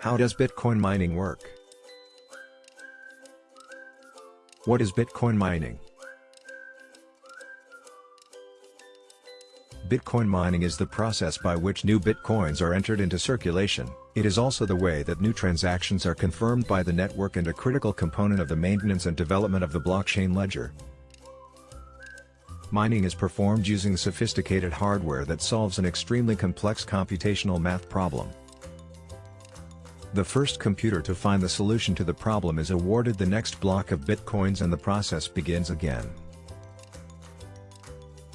How does Bitcoin mining work? What is Bitcoin mining? Bitcoin mining is the process by which new Bitcoins are entered into circulation, it is also the way that new transactions are confirmed by the network and a critical component of the maintenance and development of the blockchain ledger. Mining is performed using sophisticated hardware that solves an extremely complex computational math problem. The first computer to find the solution to the problem is awarded the next block of bitcoins and the process begins again.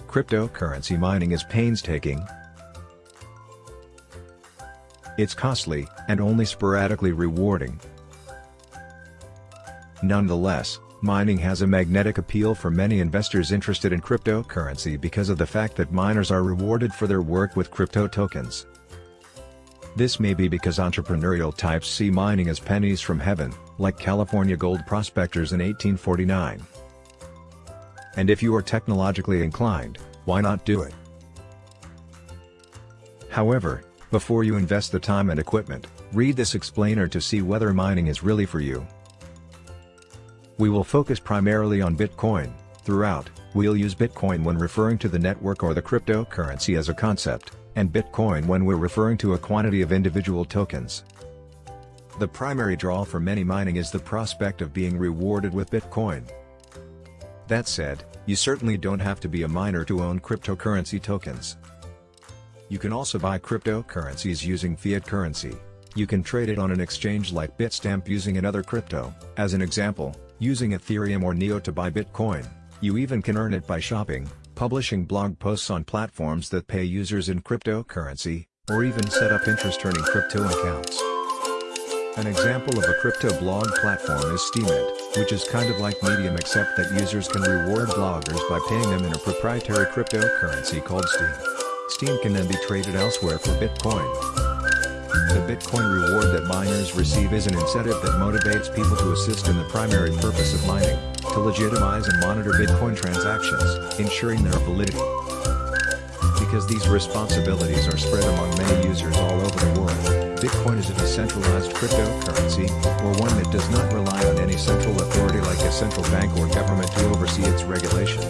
Cryptocurrency mining is painstaking, it's costly, and only sporadically rewarding. Nonetheless, mining has a magnetic appeal for many investors interested in cryptocurrency because of the fact that miners are rewarded for their work with crypto tokens. This may be because entrepreneurial types see mining as pennies from heaven, like California gold prospectors in 1849. And if you are technologically inclined, why not do it? However, before you invest the time and equipment, read this explainer to see whether mining is really for you. We will focus primarily on Bitcoin, throughout, we'll use Bitcoin when referring to the network or the cryptocurrency as a concept, and Bitcoin when we're referring to a quantity of individual tokens. The primary draw for many mining is the prospect of being rewarded with Bitcoin. That said, you certainly don't have to be a miner to own cryptocurrency tokens. You can also buy cryptocurrencies using fiat currency. You can trade it on an exchange like Bitstamp using another crypto, as an example, using Ethereum or Neo to buy Bitcoin. You even can earn it by shopping, publishing blog posts on platforms that pay users in cryptocurrency, or even set up interest-earning crypto accounts. An example of a crypto blog platform is Steemit, which is kind of like Medium except that users can reward bloggers by paying them in a proprietary cryptocurrency called Steem. Steem can then be traded elsewhere for Bitcoin. The Bitcoin reward that miners receive is an incentive that motivates people to assist in the primary purpose of mining, to legitimize and monitor Bitcoin transactions, ensuring their validity. Because these responsibilities are spread among many users all over the world, Bitcoin is a decentralized cryptocurrency, or one that does not rely on any central authority like a central bank or government to oversee its regulation.